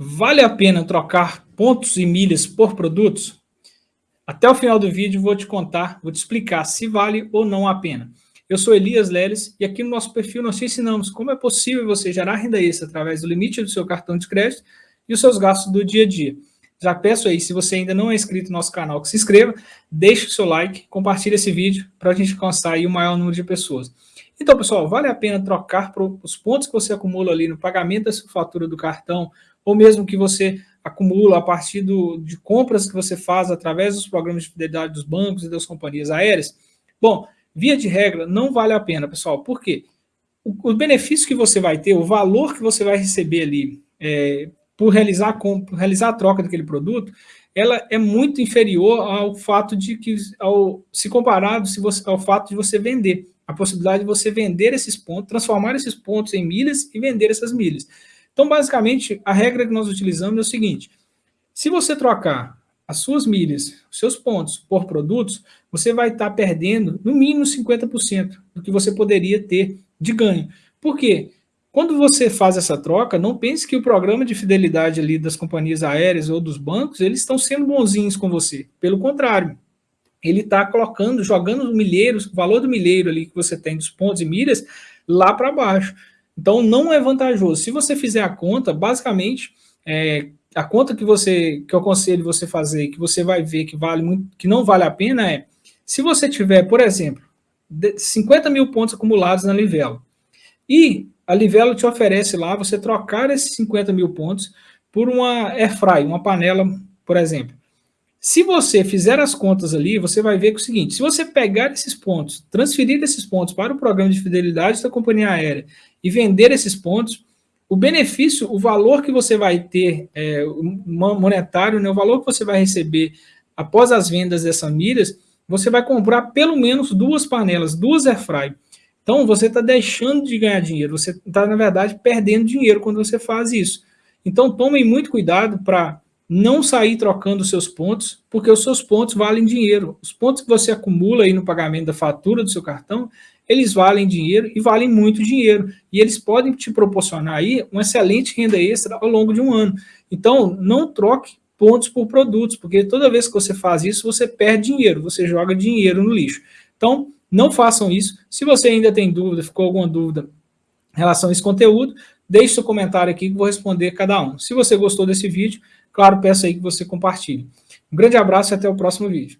Vale a pena trocar pontos e milhas por produtos? Até o final do vídeo vou te contar, vou te explicar se vale ou não a pena. Eu sou Elias Leles e aqui no nosso perfil nós te ensinamos como é possível você gerar renda extra através do limite do seu cartão de crédito e os seus gastos do dia a dia. Já peço aí, se você ainda não é inscrito no nosso canal, que se inscreva, deixe o seu like, compartilhe esse vídeo para a gente alcançar aí o maior número de pessoas. Então, pessoal, vale a pena trocar os pontos que você acumula ali no pagamento da sua fatura do cartão ou mesmo que você acumula a partir do, de compras que você faz através dos programas de fidelidade dos bancos e das companhias aéreas, bom, via de regra, não vale a pena, pessoal. Por quê? O, o benefício que você vai ter, o valor que você vai receber ali é, por, realizar, por realizar a troca daquele produto, ela é muito inferior ao fato de que, ao, se comparado se você, ao fato de você vender, a possibilidade de você vender esses pontos, transformar esses pontos em milhas e vender essas milhas. Então, basicamente, a regra que nós utilizamos é o seguinte, se você trocar as suas milhas, os seus pontos por produtos, você vai estar perdendo no mínimo 50% do que você poderia ter de ganho. Por quê? Quando você faz essa troca, não pense que o programa de fidelidade ali das companhias aéreas ou dos bancos, eles estão sendo bonzinhos com você. Pelo contrário, ele está colocando, jogando o milheiro, o valor do milheiro ali que você tem dos pontos e milhas, lá para baixo. Então, não é vantajoso. Se você fizer a conta, basicamente, é, a conta que você que eu aconselho você fazer, que você vai ver que vale muito, que não vale a pena é, se você tiver, por exemplo, 50 mil pontos acumulados na Livelo, e a Livelo te oferece lá você trocar esses 50 mil pontos por uma airfry, uma panela, por exemplo. Se você fizer as contas ali, você vai ver que é o seguinte, se você pegar esses pontos, transferir esses pontos para o programa de fidelidade da companhia aérea e vender esses pontos, o benefício, o valor que você vai ter é, monetário, né, o valor que você vai receber após as vendas dessas milhas, você vai comprar pelo menos duas panelas, duas airfry. Então, você está deixando de ganhar dinheiro, você está, na verdade, perdendo dinheiro quando você faz isso. Então, tomem muito cuidado para não sair trocando seus pontos, porque os seus pontos valem dinheiro. Os pontos que você acumula aí no pagamento da fatura do seu cartão, eles valem dinheiro e valem muito dinheiro. E eles podem te proporcionar aí uma excelente renda extra ao longo de um ano. Então, não troque pontos por produtos, porque toda vez que você faz isso, você perde dinheiro, você joga dinheiro no lixo. Então, não façam isso. Se você ainda tem dúvida, ficou alguma dúvida em relação a esse conteúdo, deixe seu comentário aqui que vou responder cada um. Se você gostou desse vídeo, claro, peço aí que você compartilhe. Um grande abraço e até o próximo vídeo.